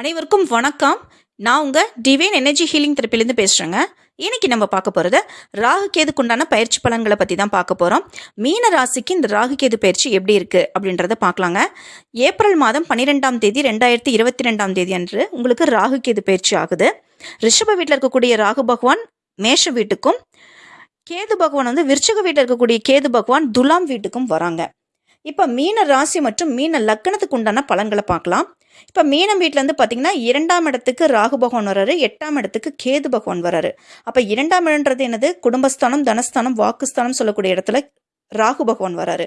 அனைவருக்கும் வணக்கம். நான் உங்கள் டிவைன் எனர்ஜி ஹீலிங் தெரப்பிலேருந்து பேசுகிறேங்க இன்னைக்கு நம்ம பார்க்க போகிறது ராகு கேதுக்குண்டான பயிற்சி பலன்களை பற்றி தான் பார்க்க போகிறோம் மீன ராசிக்கு இந்த ராகு கேது பயிற்சி எப்படி இருக்குது அப்படின்றத பார்க்கலாங்க. ஏப்ரல் மாதம் பன்னிரெண்டாம் தேதி ரெண்டாயிரத்தி இருபத்தி ரெண்டாம் தேதி அன்று உங்களுக்கு ராகு கேது பயிற்சி ஆகுது. ரிஷப வீட்டில் இருக்கக்கூடிய ராகு பகவான் மேஷ வீட்டுக்கும் கேது பகவான் வந்து விருச்சக வீட்டில் இருக்கக்கூடிய கேது பகவான் துலாம் வீட்டுக்கும் வராங்க. இப்போ மீன ராசி மற்றும் மீன லக்கணத்துக்கு உண்டான பலன்களை பார்க்கலாம். இப்போ மீனம் வீட்டிலேருந்து பார்த்தீங்கன்னா இரண்டாம் இடத்துக்கு ராகு பகவான் வராரு எட்டாம் இடத்துக்கு கேது பகவான் வராரு அப்போ இரண்டாம் இடம்ன்றது என்னது? குடும்பஸ்தானம் தனஸ்தானம் வாக்குஸ்தானம் சொல்லக்கூடிய இடத்துல ராகு பகவான் வராரு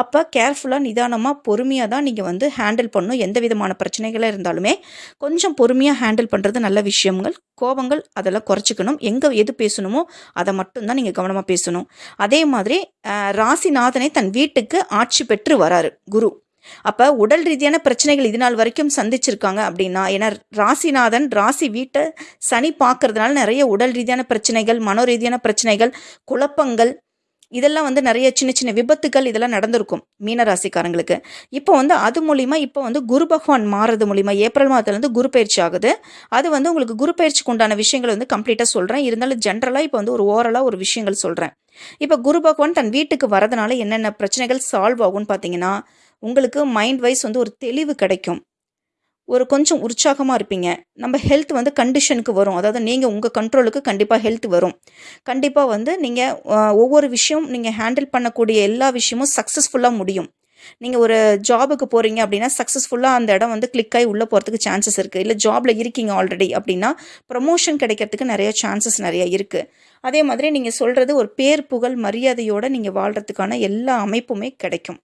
அப்போ கேர்ஃபுல்லாக நிதானமாக பொறுமையாக தான் நீங்கள் வந்து ஹேண்டில் பண்ணணும். எந்த விதமான பிரச்சனைகளாக இருந்தாலுமே கொஞ்சம் பொறுமையாக ஹேண்டில் பண்ணுறது நல்ல விஷயங்கள். கோபங்கள் அதெல்லாம் குறைச்சிக்கணும். எங்கே எது பேசணுமோ அதை மட்டும்தான் நீங்கள் கவனமாக பேசணும். அதே மாதிரி ராசிநாதனை தன் வீட்டுக்கு ஆட்சி பெற்று வராரு குரு. அப்போ உடல் ரீதியான பிரச்சனைகள் இது நாள் வரைக்கும் சந்திச்சிருக்காங்க அப்படின்னா ஏன்னா ராசிநாதன் ராசி வீட்டை சனி பார்க்கறதுனால நிறைய உடல் ரீதியான பிரச்சனைகள் மனோ ரீதியான பிரச்சனைகள் குழப்பங்கள் இதெல்லாம் வந்து நிறைய சின்ன சின்ன விபத்துகள் இதெல்லாம் நடந்திருக்கும் மீன ராசிக்காரங்களுக்கு இப்போ வந்து அது மூலிமா இப்போ வந்து குரு பகவான் மாறுறது மூலிமா ஏப்ரல் மாதத்துலேருந்து குரு பயிற்சி ஆகுது. அது வந்து உங்களுக்கு குரு பயிற்சிக்கு உண்டான விஷயங்களை வந்து கம்ப்ளீட்டாக சொல்கிறேன் இருந்தாலும் ஜென்ரலாக இப்போ வந்து ஒரு ஓரலாக ஒரு விஷயங்கள் சொல்கிறேன் இப்போ குரு பகவான் தன் வீட்டுக்கு வரதுனால என்னென்ன பிரச்சனைகள் சால்வ் ஆகும்னு பார்த்தீங்கன்னா உங்களுக்கு மைண்ட் வைஸ் வந்து ஒரு தெளிவு கிடைக்கும். ஒரு கொஞ்சம் உற்சாகமாக இருப்பீங்க. நம்ம ஹெல்த் வந்து கண்டிஷனுக்கு வரும். அதாவது நீங்கள் உங்கள் கண்ட்ரோலுக்கு கண்டிப்பாக ஹெல்த் வரும். கண்டிப்பாக வந்து நீங்கள் ஒவ்வொரு விஷயம் நீங்கள் ஹேண்டில் பண்ணக்கூடிய எல்லா விஷயமும் சக்ஸஸ்ஃபுல்லாக முடியும். நீங்கள் ஒரு ஜாபுக்கு போகிறீங்க அப்படின்னா சக்ஸஸ்ஃபுல்லாக அந்த இடம் வந்து கிளிக் ஆகி உள்ளே போகிறதுக்கு சான்சஸ் இருக்குது இல்லை ஜாபில் இருக்கீங்க ஆல்ரெடி அப்படின்னா ப்ரமோஷன் கிடைக்கிறதுக்கு நிறைய சான்சஸ் நிறைய இருக்குது அதே மாதிரி நீங்கள் சொல்கிறது ஒரு பேர் புகழ் மரியாதையோடு நீங்கள் வாழ்கிறதுக்கான எல்லா அமைப்புமே கிடைக்கும்.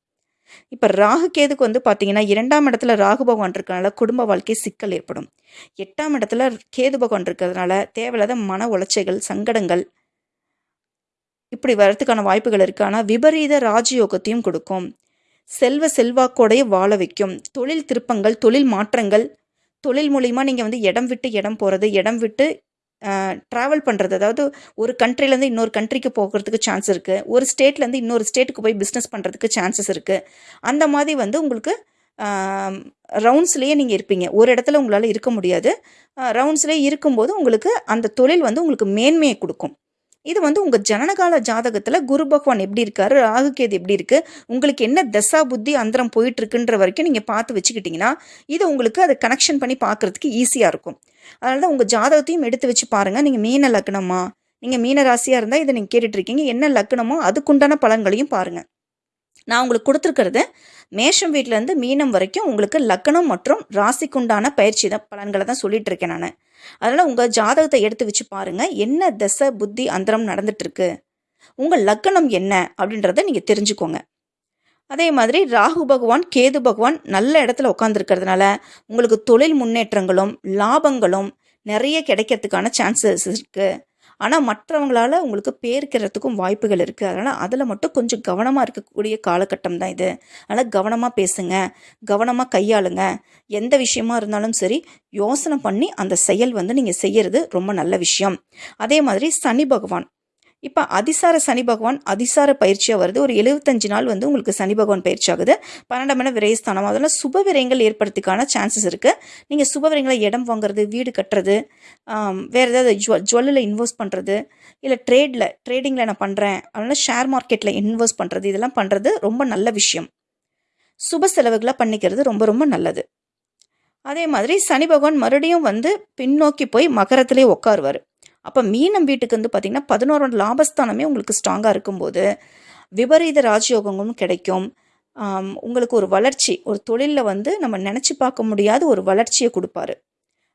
இப்போ ராகு கேதுக்கு வந்து பார்த்தீங்கன்னா இரண்டாம் இடத்துல ராகு பகவான் இருக்கிறனால குடும்ப வாழ்க்கை சிக்கல் ஏற்படும். எட்டாம் இடத்துல கேது பகவான் இருக்கிறதுனால தேவையில்லாத மன உளைச்சைகள் சங்கடங்கள் இப்படி வரத்துக்கான வாய்ப்புகள் இருக்குது ஆனால் விபரீத ராஜயோகத்தையும் கொடுக்கும். செல்வ செல்வாக்கோடைய வாழ வைக்கும். தொழில் திருப்பங்கள் தொழில் மாற்றங்கள் தொழில் மூலிமா நீங்கள் வந்து இடம் விட்டு இடம் போகிறது இடம் விட்டு ட்ராவல் பண்ணுறது அதாவது ஒரு கண்ட்ரிலேருந்து இன்னொரு கண்ட்ரிக்கு போகிறதுக்கு சான்ஸ் இருக்குது ஒரு ஸ்டேட்லேருந்து இன்னொரு ஸ்டேட்டுக்கு போய் பிஸ்னஸ் பண்ணுறதுக்கு சான்சஸ் இருக்குது அந்த மாதிரி வந்து உங்களுக்கு ரவுண்ட்ஸ்லேயே நீங்கள் இருப்பீங்க. ஒரு இடத்துல உங்களால் இருக்க முடியாது. ரவுண்ட்ஸ்லேயே இருக்கும்போது உங்களுக்கு அந்த தொழில் வந்து உங்களுக்கு மேன்மையை கொடுக்கும். இது வந்து உங்கள் ஜனனகால ஜாதகத்தில் குரு பகவான் எப்படி இருக்காரு ராகுகேது எப்படி இருக்கு உங்களுக்கு என்ன தசா புத்தி அந்தரம் போயிட்டுருக்குன்ற வரைக்கும் நீங்கள் பார்த்து வச்சுக்கிட்டிங்கன்னா இது உங்களுக்கு அதை கனெக்ஷன் பண்ணி பார்க்கறதுக்கு ஈஸியாக இருக்கும். அதனால தான் உங்கள் ஜாதகத்தையும் எடுத்து வச்சு பாருங்கள் நீங்கள் மீன லக்னமா நீங்கள் மீன ராசியாக இருந்தால் இதை நீங்கள் கேட்டுட்ருக்கீங்க என்ன லக்னமோ அதுக்குண்டான பலன்களையும் பாருங்கள் நான் உங்களுக்கு கொடுத்துருக்கிறது. மேஷம் வீட்டிலேருந்து மீனம் வரைக்கும் உங்களுக்கு லக்னம் மற்றும் ராசிக்குண்டான பயிற்சி தான் பலன்களை தான் சொல்லிட்டு இருக்கேன் நான். அதனால் உங்கள் ஜாதகத்தை எடுத்து வச்சு பாருங்கள் என்ன தசை புத்தி அந்தரம் நடந்துட்டுருக்கு? உங்கள் லக்னம் என்ன அப்படின்றத நீங்கள் தெரிஞ்சுக்கோங்க. அதே மாதிரி ராகு பகவான் கேது பகவான் நல்ல இடத்துல உட்காந்துருக்கிறதுனால உங்களுக்கு தொழில் முன்னேற்றங்களும் லாபங்களும் நிறைய கிடைக்கிறதுக்கான சான்சஸ் இருக்குது ஆனால் மற்றவங்களால் உங்களுக்கு பேர்க்கிறதுக்கும் வாய்ப்புகள் இருக்குது அதனால் அதில் மட்டும் கொஞ்சம் கவனமாக இருக்கக்கூடிய காலகட்டம் தான் இது. அதனால் கவனமாக பேசுங்க. கவனமாக கையாளுங்க. எந்த விஷயமா இருந்தாலும் சரி யோசனை பண்ணி அந்த செயல் வந்து நீங்கள் செய்யறது ரொம்ப நல்ல விஷயம். அதே மாதிரி சனி பகவான் இப்போ அதிசார சனி பகவான் அதிசார பயிற்சியாக வருது. ஒரு எழுபத்தஞ்சு நாள் வந்து உங்களுக்கு சனி பகவான் பயிற்சி ஆகுது பன்னெண்டாம் இடம் விரயஸ்தானம். அதெல்லாம் சுப விரயங்கள் ஏற்படுறதுக்கான சான்சஸ் இருக்குது நீங்கள் சுப விரயங்களை இடம் வாங்குறது வீடு கட்டுறது வேறு ஏதாவது ஜுவ ஜுவல்லில் இன்வெஸ்ட் பண்ணுறது இல்லை ட்ரேடில் ட்ரேடிங்கில் நான் பண்ணுறேன் அதனால் ஷேர் மார்க்கெட்டில் இன்வெஸ்ட் பண்ணுறது இதெல்லாம் பண்ணுறது ரொம்ப நல்ல விஷயம். சுப செலவுகளாக பண்ணிக்கிறது ரொம்ப ரொம்ப நல்லது. அதே மாதிரி சனி பகவான் மறுபடியும் வந்து பின்னோக்கி போய் மகரத்திலே உட்காருவார். அப்போ மீனம் வீட்டுக்கு வந்து பார்த்திங்கன்னா பதினோரு லாபஸ்தானமே உங்களுக்கு ஸ்ட்ராங்காக இருக்கும்போது விபரீத ராஜயோகங்களும் கிடைக்கும். உங்களுக்கு ஒரு வளர்ச்சி ஒரு தொழிலில் வந்து நம்ம நினச்சி பார்க்க முடியாத ஒரு வளர்ச்சியை கொடுப்பாரு.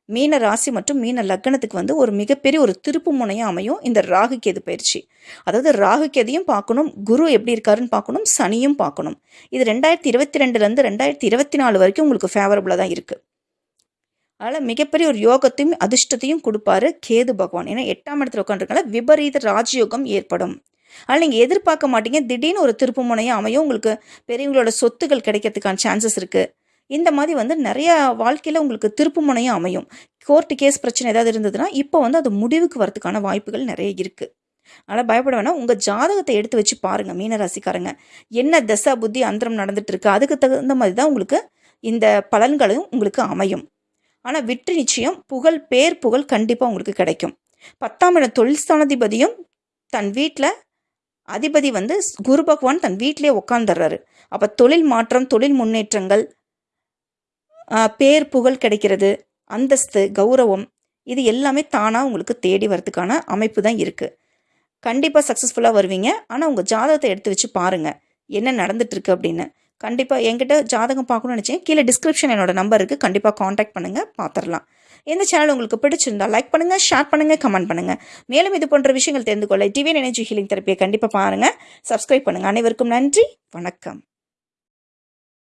மீன ராசி மற்றும் மீன லக்னத்துக்கு வந்து ஒரு மிகப்பெரிய ஒரு திருப்பு முனையாக அமையும் இந்த ராகு கேது பயிற்சி. அதாவது ராகு கேதையும் பார்க்கணும் குரு எப்படி இருக்காருன்னு பார்க்கணும் சனியும் பார்க்கணும். இது ரெண்டாயிரத்தி இருபத்தி ரெண்டுலேருந்து ரெண்டாயிரத்தி இருபத்தி நாலு வரைக்கும் உங்களுக்கு ஃபேவரபுளாக தான் இருக்குது அதனால் மிகப்பெரிய ஒரு யோகத்தையும் அதிர்ஷ்டத்தையும் கொடுப்பாரு கேது பகவான். ஏன்னா எட்டாம் இடத்துல உட்காந்துருக்கனால விபரீத ராஜயோகம் ஏற்படும். அதனால் நீங்கள் எதிர்பார்க்க மாட்டீங்க. திடீர்னு ஒரு திருப்பு முனையும் அமையும். உங்களுக்கு பெரியவங்களோட சொத்துகள் கிடைக்கிறதுக்கான சான்சஸ் இருக்குது இந்த மாதிரி வந்து நிறையா வாழ்க்கையில் உங்களுக்கு திருப்பு முனையும் அமையும். கோர்ட்டு கேஸ் பிரச்சனை ஏதாவது இருந்ததுன்னா இப்போ வந்து அது முடிவுக்கு வரதுக்கான வாய்ப்புகள் நிறைய இருக்குது அதனால் பயப்பட வேணாம். உங்கள் ஜாதகத்தை எடுத்து வச்சு பாருங்கள் மீனராசிக்காரங்க என்ன தசா புத்தி அந்தரம் நடந்துட்டு இருக்கு. அதுக்கு தகுந்த மாதிரி தான் உங்களுக்கு இந்த பலன்களும் உங்களுக்கு அமையும். ஆனால் வெற்றி நிச்சயம் புகழ் பேர் புகழ் கண்டிப்பாக உங்களுக்கு கிடைக்கும். பத்தாம் இடம் தொழில் ஸ்தானாதிபதியும் தன் வீட்டில் அதிபதி வந்து குரு பகவான் தன் வீட்டிலே உட்காந்துடுறாரு அப்போ தொழில் மாற்றம் தொழில் முன்னேற்றங்கள் பேர் புகழ் கிடைக்கிறது அந்தஸ்து கௌரவம் இது எல்லாமே தானாக உங்களுக்கு தேடி வரதுக்கான அமைப்பு தான் இருக்குது கண்டிப்பாக சக்ஸஸ்ஃபுல்லாக வருவீங்க. ஆனால் உங்கள் ஜாதகத்தை எடுத்து வச்சு பாருங்கள் என்ன நடந்துட்டுருக்கு அப்படின்னு. கண்டிப்பாக என்கிட்ட ஜாதகம் பார்க்கணும்னு நினச்சேன். கீழே டிஸ்கிரிப்ஷன் என்னோட நம்பர் இருக்குது கண்டிப்பாக காண்டாக்ட் பண்ணுங்கள் பார்த்துடலாம் இந்த சேனல் உங்களுக்கு பிடிச்சிருந்தா லைக் பண்ணுங்கள் ஷேர் பண்ணுங்கள் கமெண்ட் பண்ணுங்கள் மேலும் இது போன்ற விஷயங்கள் தெரிந்து கொள்ள டிவியன் எனர்ஜி ஹீலிங் தெரப்பியை கண்டிப்பாக பாருங்கள் சப்ஸ்கிரைப் பண்ணுங்கள் அனைவருக்கும் நன்றி. வணக்கம்.